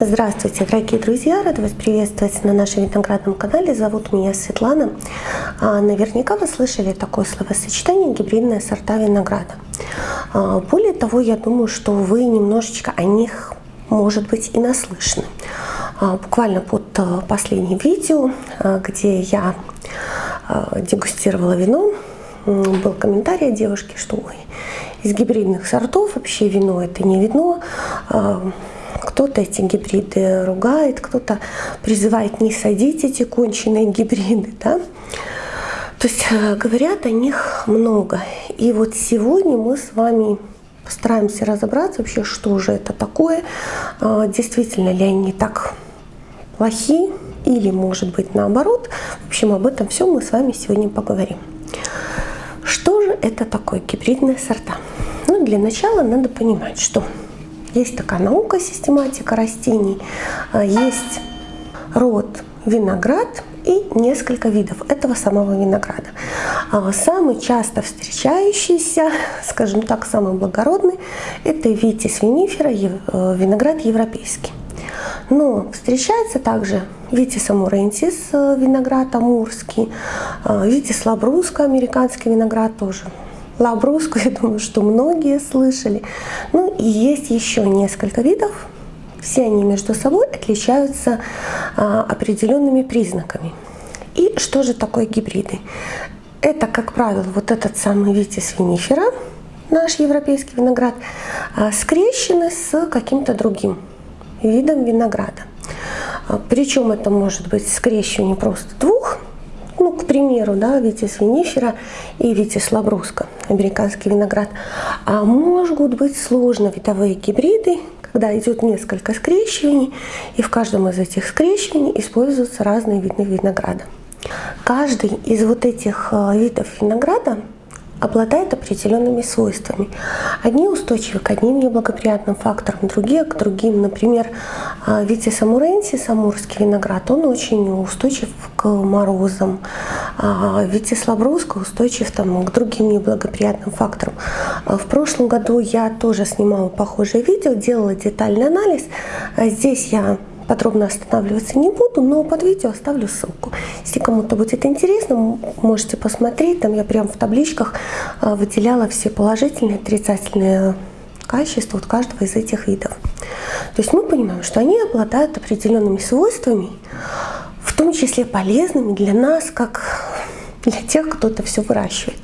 Здравствуйте, дорогие друзья! Рада вас приветствовать на нашем виноградном канале. Зовут меня Светлана. А, наверняка вы слышали такое словосочетание «гибридные сорта винограда». А, более того, я думаю, что вы немножечко о них, может быть, и наслышаны. А, буквально под последним видео, где я дегустировала вино, был комментарий от девушки, что Ой, из гибридных сортов вообще вино это не вино, кто-то эти гибриды ругает, кто-то призывает не садить эти конченые гибриды. Да? То есть э, говорят о них много. И вот сегодня мы с вами постараемся разобраться вообще, что же это такое, а, действительно ли они так плохи или может быть наоборот. В общем, об этом все мы с вами сегодня поговорим. Что же это такое гибридные сорта? Ну, для начала надо понимать, что есть такая наука, систематика растений, а, есть род виноград и несколько видов этого самого винограда. А, самый часто встречающийся, скажем так, самый благородный, это витис винифера, э, виноград европейский. Но встречается также витис амурентис, э, виноград амурский, витис лабруско, американский виноград тоже Лабруску, я думаю, что многие слышали. Ну и есть еще несколько видов. Все они между собой отличаются а, определенными признаками. И что же такое гибриды? Это, как правило, вот этот самый витис винифера, наш европейский виноград, а, скрещены с каким-то другим видом винограда. А, Причем это может быть скрещивание просто двух к примеру, да, витис винифера и витис лабруска, американский виноград. А могут быть сложновидовые гибриды, когда идет несколько скрещиваний, и в каждом из этих скрещиваний используются разные виды винограда. Каждый из вот этих э, видов винограда обладает определенными свойствами. Одни устойчивы к одним неблагоприятным факторам, другие к другим. Например, а, Витис амуренсис, амурский виноград, он очень устойчив к морозам. А, Витис лабруска устойчив там, к другим неблагоприятным факторам. А, в прошлом году я тоже снимала похожее видео, делала детальный анализ. Здесь я подробно останавливаться не буду, но под видео оставлю ссылку. Если кому-то будет интересно, можете посмотреть. Там я прям в табличках а, выделяла все положительные, отрицательные качества от каждого из этих видов. То есть мы понимаем, что они обладают определенными свойствами, в том числе полезными для нас, как для тех, кто это все выращивает.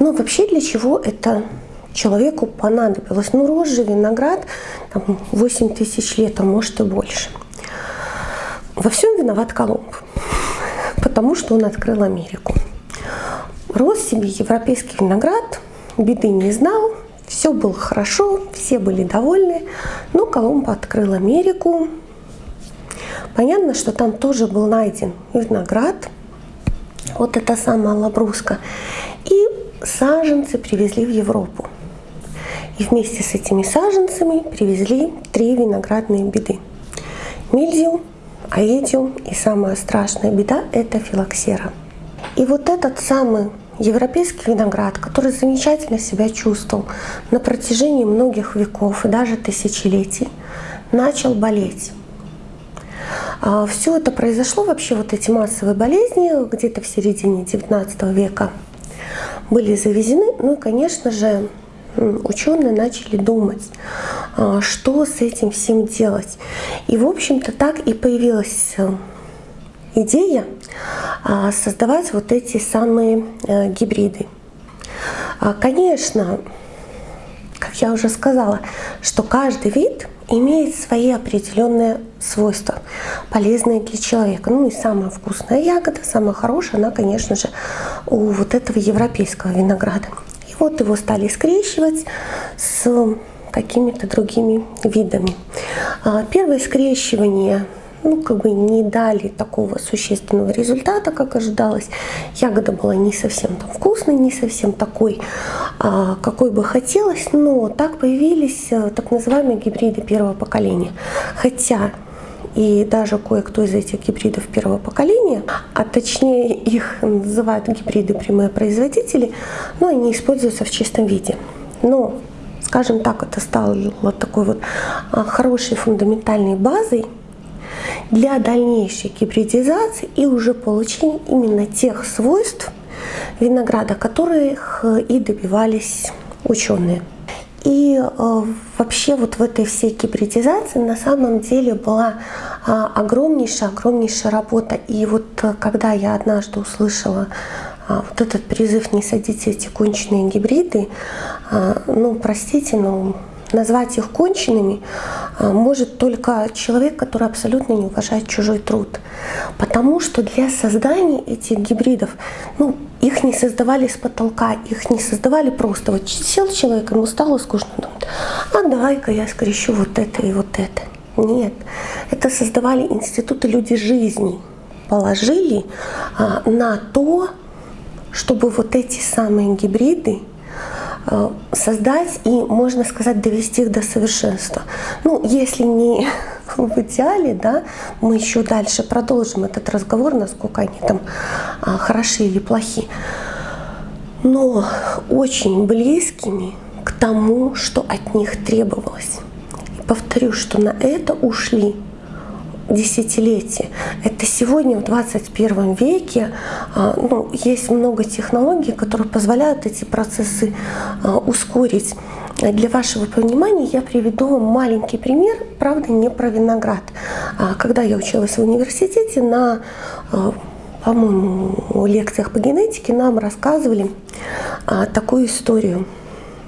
Но вообще для чего это человеку понадобилось. Ну, рос же виноград там, 8 тысяч лет, а может и больше. Во всем виноват Колумб, потому что он открыл Америку. Рос себе европейский виноград, беды не знал, все было хорошо, все были довольны, но Колумб открыл Америку. Понятно, что там тоже был найден виноград, вот эта самая лабруска, и саженцы привезли в Европу. И вместе с этими саженцами привезли три виноградные беды. Мильдию, аидиум и самая страшная беда – это филоксера. И вот этот самый европейский виноград, который замечательно себя чувствовал на протяжении многих веков и даже тысячелетий, начал болеть. А Все это произошло, вообще вот эти массовые болезни где-то в середине 19 века были завезены. Ну и, конечно же, ученые начали думать, а, что с этим всем делать. И, в общем-то, так и появилась э, идея а, создавать вот эти самые э, гибриды. А, конечно, как я уже сказала, что каждый вид имеет свои определенные свойства, полезные для человека. Ну и самая вкусная ягода, самая хорошая, она, конечно же, у вот этого европейского винограда. Вот его стали скрещивать с какими-то другими видами. А, первое скрещивание ну, как бы не дали такого существенного результата, как ожидалось. Ягода была не совсем там вкусной, не совсем такой, а, какой бы хотелось, но так появились э, так называемые гибриды первого поколения. Хотя и даже кое-кто из этих гибридов первого поколения, а точнее их называют гибриды прямые производители, но они используются в чистом виде. Но скажем так, это стало такой вот а, хорошей фундаментальной базой для дальнейшей гибридизации и уже получения именно тех свойств винограда, которых и добивались ученые. И э, вообще вот в этой всей гибридизации на самом деле была э, огромнейшая, огромнейшая работа. И вот э, когда я однажды услышала э, вот этот призыв «не садите эти конченые гибриды», э, ну, простите, но назвать их конченными а, может только человек, который абсолютно не уважает чужой труд. Потому что для создания этих гибридов, ну, их не создавали с потолка, их не создавали просто. Вот сел человек, ему стало скучно, думает, а давай-ка я скрещу вот это и вот это. Нет, это создавали институты люди жизни, положили а, на то, чтобы вот эти самые гибриды создать и, можно сказать, довести их до совершенства. Ну, если не в идеале, да, мы еще дальше продолжим этот разговор, насколько они там а, хороши или плохи, но очень близкими к тому, что от них требовалось. Повторю, что на это ушли десятилетия. Это сегодня в 21 веке а, ну, есть много технологий, которые позволяют эти процессы а, ускорить. Для вашего понимания я приведу вам маленький пример, правда не про виноград. А, когда я училась в университете на по-моему, лекциях по генетике нам рассказывали такую историю.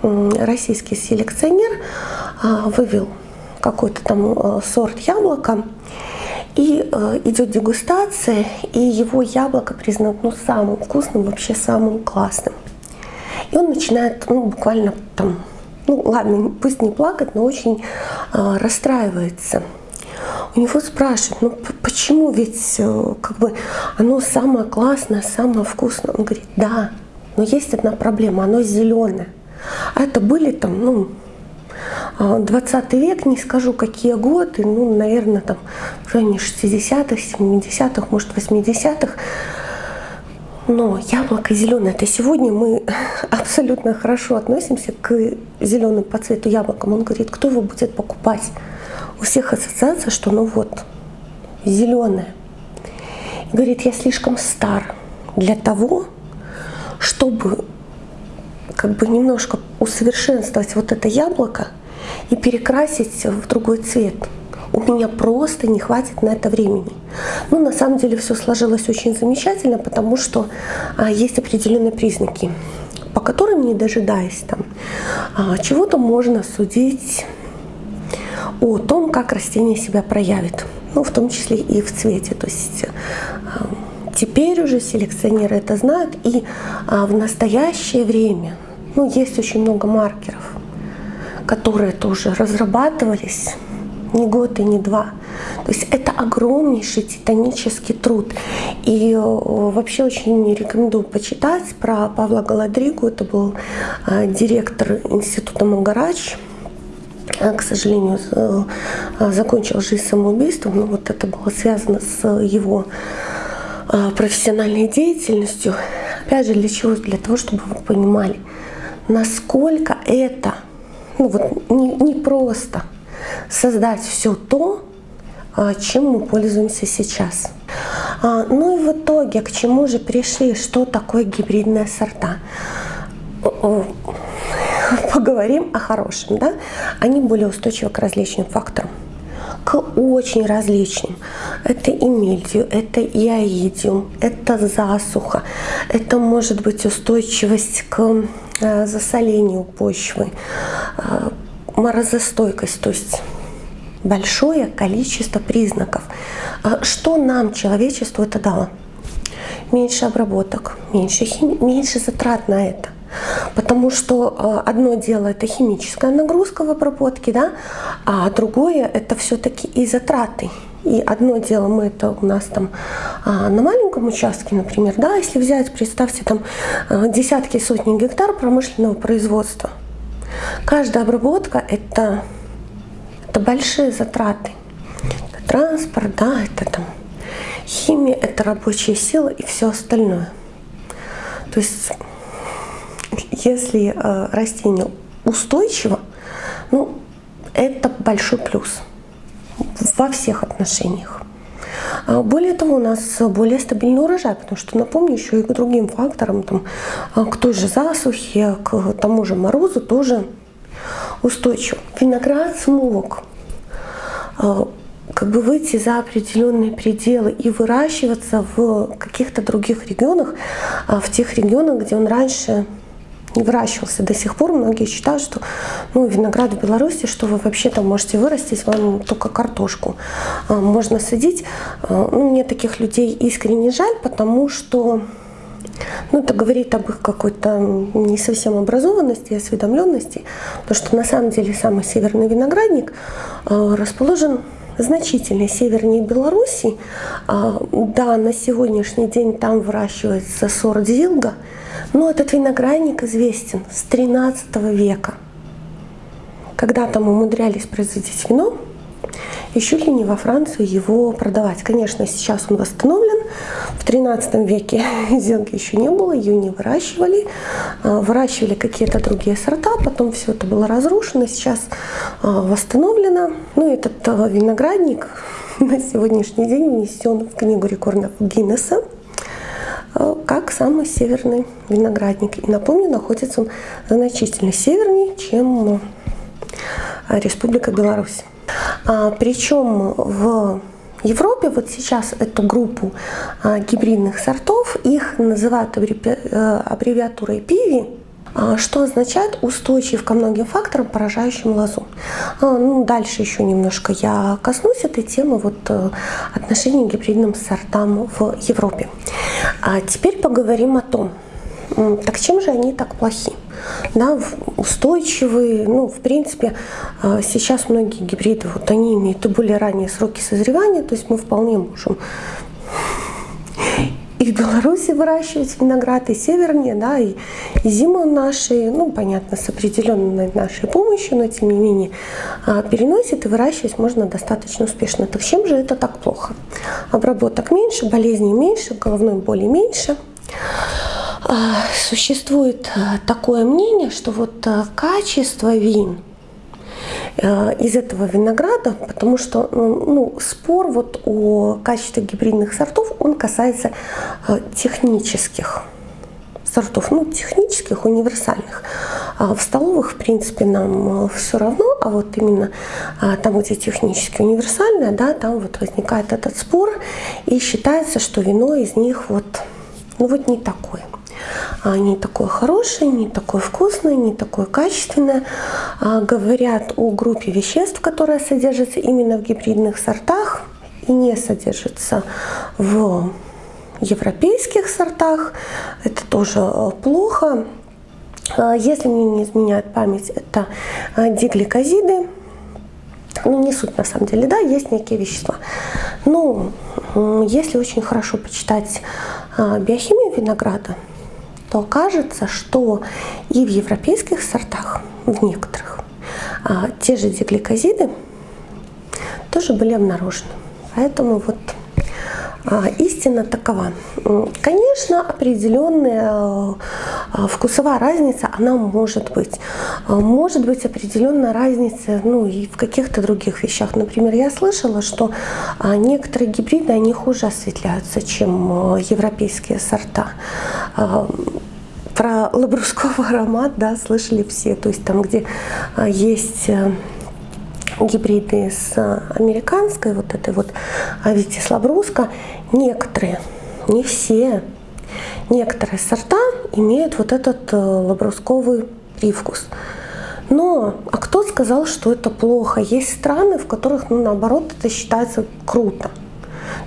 Российский селекционер вывел какой-то там сорт яблока, и э, идет дегустация, и его яблоко признано ну, самым вкусным, вообще самым классным. И он начинает, ну, буквально там, ну, ладно, пусть не плакать, но очень э, расстраивается. У него спрашивают, ну почему ведь э, как бы оно самое классное, самое вкусное? Он говорит, да, но есть одна проблема, оно зеленое. А это были там, ну, 20 а, век, не скажу какие годы, ну, наверное, там в районе 60-х, 70-х, может, 80-х. Но яблоко зеленое, это сегодня мы абсолютно хорошо относимся к зеленым по цвету яблокам. Он говорит, кто его будет покупать? У всех ассоциация, что ну вот, зеленое. Говорит, я слишком стар для того, чтобы как бы немножко усовершенствовать вот это яблоко и перекрасить в другой цвет. У меня просто не хватит на это времени. Ну, на самом деле все сложилось очень замечательно, потому что а, есть определенные признаки, по которым, не дожидаясь там, а, чего-то можно судить о том, как растение себя проявит, ну, в том числе и в цвете. То есть а, теперь уже селекционеры это знают, и а, в настоящее время ну, есть очень много маркеров, которые тоже разрабатывались не год и не два. То есть это огромнейший титанический труд. И э, вообще очень рекомендую почитать про Павла Галадригу. Это был э, директор института Магарач. Э, к сожалению, закончил жизнь самоубийством, но вот это было связано с его профессиональной деятельностью. Опять же, для чего? Для того, чтобы вы понимали, насколько это ну, вот, не, не просто создать все то, а, чем мы пользуемся сейчас. А, ну и в итоге, к чему же пришли, что такое гибридные сорта? Поговорим о хорошем. Да? Они более устойчивы к различным факторам к очень различным. Это и мильдию, это и аидиум, это засуха, это может быть устойчивость к засолению почвы, э, морозостойкость, то есть большое количество признаков. А что нам, человечеству, это дало? Меньше обработок, меньше, хими... меньше затрат на это. Потому что э, одно дело это химическая нагрузка в обработке, да, а другое это все-таки и затраты. И одно дело мы это у нас там а, на маленьком участке, например, да, если взять, представьте, там э, десятки, сотни гектар промышленного производства. Каждая обработка это, это большие затраты. Это транспорт, да, это там химия, это рабочая сила и все остальное. То есть если э, растение устойчиво, ну, это большой плюс во всех отношениях. А более того, у нас более стабильный урожай, потому что, напомню, еще и к другим факторам, там, а, к той же засухе, к тому же морозу тоже устойчив. Виноград смог а, как бы выйти за определенные пределы и выращиваться в каких-то других регионах, в тех регионах, где он раньше не выращивался. До сих пор многие считают, что ну, виноград в Беларуси, что вы вообще там можете вырастить, вам только картошку а, можно садить. А, ну, мне таких людей искренне жаль, потому что ну, это говорит об их какой-то не совсем образованности, осведомленности, потому что на самом деле самый северный виноградник а, расположен значительно севернее Беларуси. Да, на сегодняшний день там выращивается сорт Зилга – но этот виноградник известен с 13 века. Когда там умудрялись производить вино, еще ли не во Францию его продавать. Конечно, сейчас он восстановлен. В 13 веке зелки еще не было, ее не выращивали. А, выращивали какие-то другие сорта, потом все это было разрушено, сейчас а, восстановлено. Ну, этот а, виноградник на сегодняшний день внесен в книгу рекордов Гиннесса. Э, как самый северный виноградник. И напомню, находится он значительно севернее, чем э, Республика Беларусь. А, причем в Европе вот сейчас эту группу а, гибридных сортов, их называют аббревиатурой а, что означает устойчив ко многим факторам, поражающим лозу. А, ну, дальше еще немножко я коснусь этой темы вот, э, отношений к гибридным сортам в Европе. А теперь поговорим о том, так чем же они так плохи? Да, устойчивые, ну, в принципе, а, сейчас многие гибриды, вот они имеют и более ранние сроки созревания, то есть мы вполне можем и в Беларуси выращивать виноград, и севернее, да, и, и зиму наши, ну, понятно, с определенной нашей помощью, но тем не менее а, переносит и выращивать можно достаточно успешно. Так чем же это так плохо? Обработок меньше, болезней меньше, головной боли меньше. А, существует а, такое мнение, что вот качество вин – из этого винограда, потому что ну, ну, спор вот о качестве гибридных сортов, он касается э, технических сортов, ну, технических, универсальных. А в столовых, в принципе, нам э, все равно, а вот именно там, где технически универсальное, да, там вот возникает этот спор, и считается, что вино из них вот, ну, вот не такое. А, не такое хорошее, не такое вкусное, не такое качественное. А, говорят о группе веществ, которая содержится именно в гибридных сортах и не содержится в европейских сортах. Это тоже э, плохо. А, если мне не изменяет память, это дигликозиды. Ну, не суть на самом деле, да, есть некие вещества. Но если очень хорошо почитать биохимию винограда, то окажется, что и в европейских сортах, в некоторых, а, те же дигликозиды тоже были обнаружены. Поэтому вот а, истина такова. Конечно, определенная а, вкусовая разница, она может быть. Может быть определенная разница ну, и в каких-то других вещах. Например, я слышала, что некоторые гибриды, они хуже осветляются, чем европейские сорта. Про лабрусковый аромат, да, слышали все. То есть там, где есть э, гибриды с американской вот этой вот Витис лабруска, некоторые, не все, некоторые сорта имеют вот этот э, лабрусковый привкус. Но, а кто сказал, что это плохо? Есть страны, в которых, ну, наоборот, это считается круто.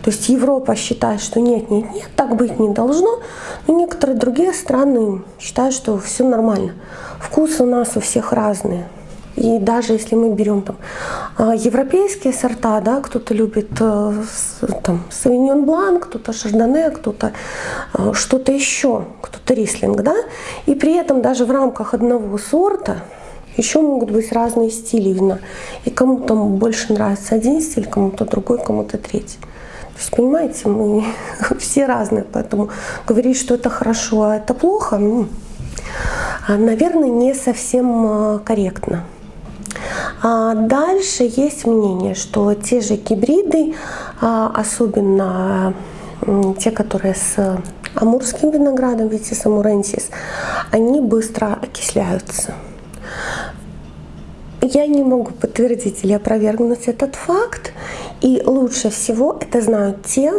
То есть Европа считает, что нет, нет, нет, так быть не должно. Но некоторые другие страны считают, что все нормально. Вкусы у нас у всех разные. И даже если мы берем там а, европейские сорта, да, кто-то любит э, там Савиньон Блан, кто-то Шардоне, кто-то э, что-то еще, кто-то Рислинг, да, и при этом даже в рамках одного сорта еще могут быть разные стили вина. И кому-то больше нравится один стиль, кому-то другой, кому-то третий. То есть, понимаете, мы все разные, поэтому говорить, что это хорошо, а это плохо, ну, наверное, не совсем корректно. А дальше есть мнение, что те же гибриды, особенно те, которые с амурским виноградом, Vitis amurensis, они быстро окисляются. Я не могу подтвердить или опровергнуть этот факт, и лучше всего это знают те,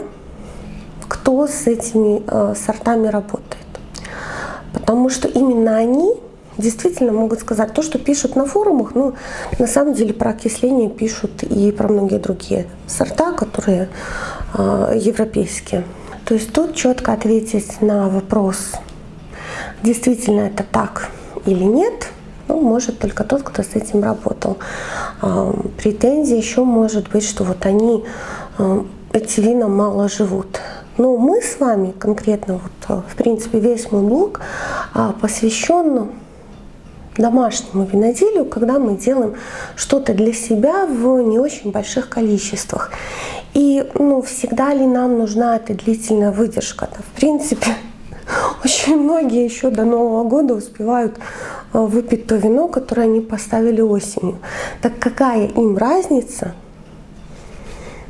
кто с этими э, сортами работает. Потому что именно они действительно могут сказать то, что пишут на форумах, но на самом деле про окисление пишут и про многие другие сорта, которые э, европейские. То есть тут четко ответить на вопрос, действительно это так или нет – ну, может только тот, кто с этим работал. А, претензия еще может быть, что вот они, а, эти вина мало живут. Но мы с вами конкретно, вот, в принципе, весь мой блог посвящен домашнему виноделию, когда мы делаем что-то для себя в не очень больших количествах. И ну, всегда ли нам нужна эта длительная выдержка? -то? В принципе, очень многие еще до Нового года успевают Э, выпить то вино, которое они поставили осенью. Так какая им разница,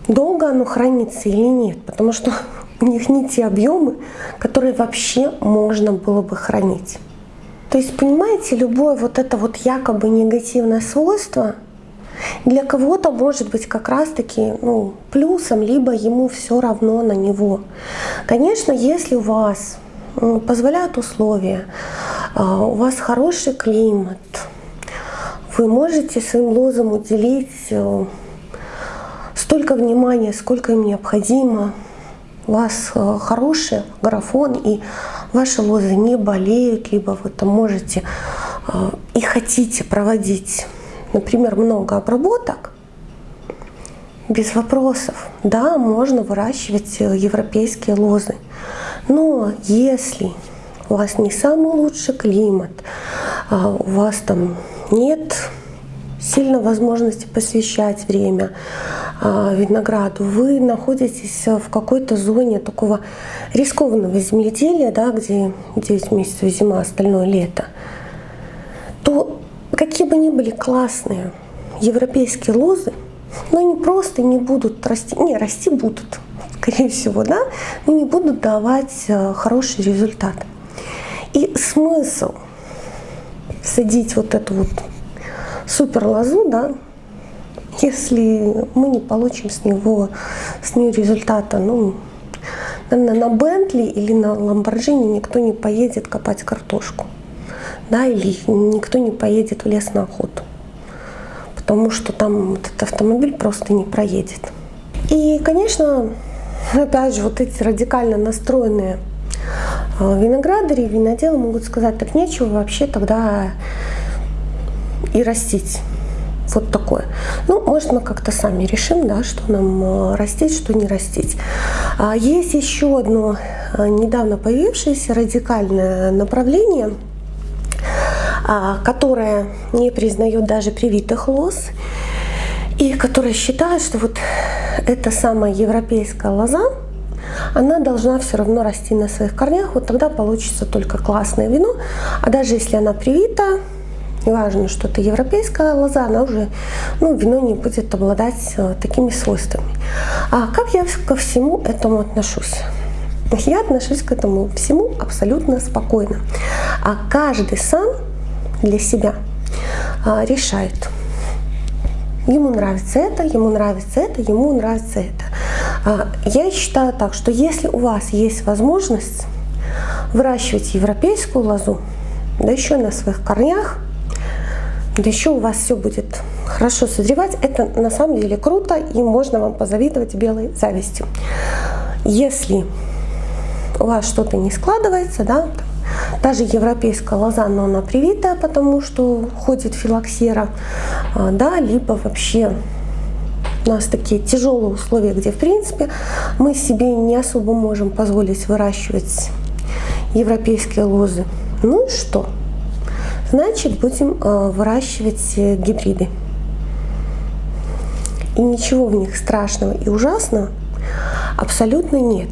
долго оно хранится или нет? Потому что у них не те объемы, которые вообще можно было бы хранить. То есть, понимаете, любое вот это вот якобы негативное свойство для кого-то может быть как раз-таки ну, плюсом, либо ему все равно на него. Конечно, если у вас позволяют условия, а, у вас хороший климат, вы можете своим лозам уделить э, столько внимания, сколько им необходимо, у вас э, хороший графон, и ваши лозы не болеют, либо вы там можете э, и хотите проводить, например, много обработок, без вопросов. Да, можно выращивать европейские лозы. Но если у вас не самый лучший климат, а у вас там нет сильно возможности посвящать время а, винограду, вы находитесь в какой-то зоне такого рискованного земледелия, да, где 9 месяцев зима, остальное лето, то какие бы ни были классные европейские лозы, но они просто не будут расти, не, расти будут, скорее всего, да, но не будут давать э, хороший результат. И смысл садить вот эту вот супер лозу, да, если мы не получим с него с нее результата, ну, наверное, на Бентли или на Ламборджини никто не поедет копать картошку, да, или никто не поедет в лес на охоту, потому что там этот автомобиль просто не проедет. И, конечно, опять же, вот эти радикально настроенные а, виноградари, виноделы могут сказать, так нечего вообще тогда и растить. Вот такое. Ну, может, мы как-то сами решим, да, что нам а, растить, что не растить. А есть еще одно недавно появившееся радикальное направление, которое не признает даже привитых лоз, и которое считает, что вот эта самая европейская лоза, она должна все равно расти на своих корнях, вот тогда получится только классное вино. А даже если она привита, неважно, что это европейская лоза, она уже, ну, вино не будет обладать э, такими свойствами. А как я ко всему этому отношусь? Я отношусь к этому всему абсолютно спокойно. А каждый сам для себя а, решает, ему нравится это, ему нравится это, ему нравится это. А, я считаю так, что если у вас есть возможность выращивать европейскую лозу, да еще на своих корнях, да еще у вас все будет хорошо созревать, это на самом деле круто и можно вам позавидовать белой завистью. Если у вас что-то не складывается, да, даже европейская лоза, но она привитая, потому что ходит филоксера, а, да, либо вообще у нас такие тяжелые условия, где в принципе мы себе не особо можем позволить выращивать европейские лозы. Ну и что? Значит, будем э, выращивать э, гибриды. И ничего в них страшного и ужасного Абсолютно нет.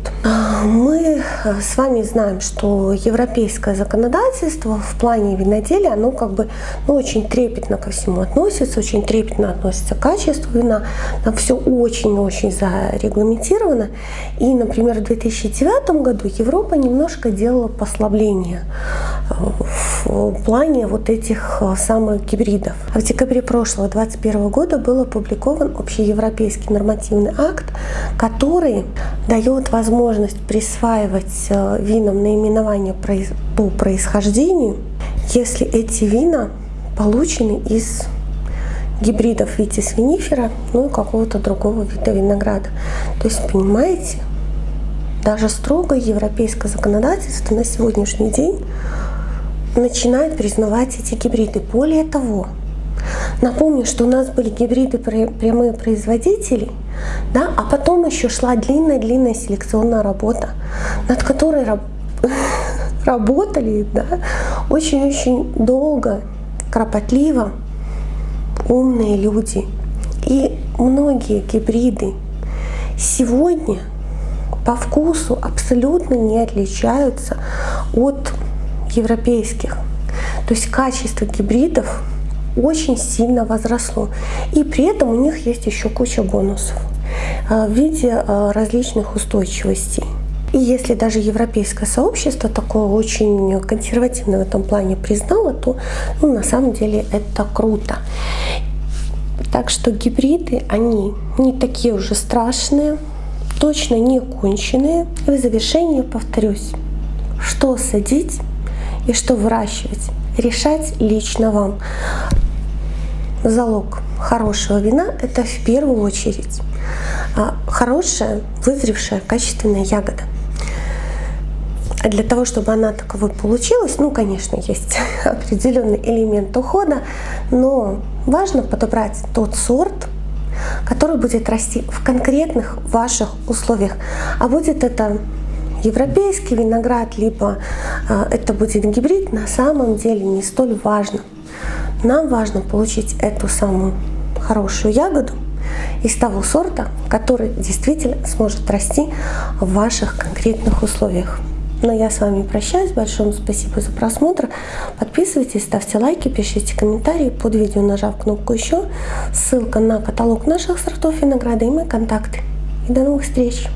Мы с вами знаем, что европейское законодательство в плане виноделия, оно как бы ну, очень трепетно ко всему относится, очень трепетно относится к качеству вина. Там все очень-очень зарегламентировано. И, например, в 2009 году Европа немножко делала послабление в плане вот этих самых гибридов. А в декабре прошлого 2021 года был опубликован общеевропейский нормативный акт, который дает возможность присваивать э, винам наименование по происхождению, если эти вина получены из гибридов витис винифера, ну и какого-то другого вида винограда. То есть, понимаете, даже строго европейское законодательство на сегодняшний день начинает признавать эти гибриды. Более того, Напомню, что у нас были гибриды прямые производителей, да, а потом еще шла длинная-длинная селекционная работа, над которой раб работали да, очень-очень долго, кропотливо умные люди. И многие гибриды сегодня по вкусу абсолютно не отличаются от европейских. То есть качество гибридов очень сильно возросло. И при этом у них есть еще куча бонусов э, в виде э, различных устойчивостей. И если даже европейское сообщество такое очень консервативное в этом плане признало, то ну, на самом деле это круто. Так что гибриды, они не такие уже страшные, точно не конченые. И в завершение повторюсь, что садить и что выращивать, решать лично вам залог хорошего вина — это в первую очередь а, хорошая, вызревшая, качественная ягода. А для того, чтобы она таковой получилась, ну, конечно, есть определенный элемент ухода, но важно подобрать тот сорт, который будет расти в конкретных ваших условиях. А будет это европейский виноград, либо э, это будет гибрид, на самом деле не столь важно. Нам важно получить эту самую хорошую ягоду из того сорта, который действительно сможет расти в ваших конкретных условиях. Но я с вами прощаюсь. Большое спасибо за просмотр. Подписывайтесь, ставьте лайки, пишите комментарии под видео, нажав кнопку «Еще». Ссылка на каталог наших сортов винограда и мои контакты. И до новых встреч!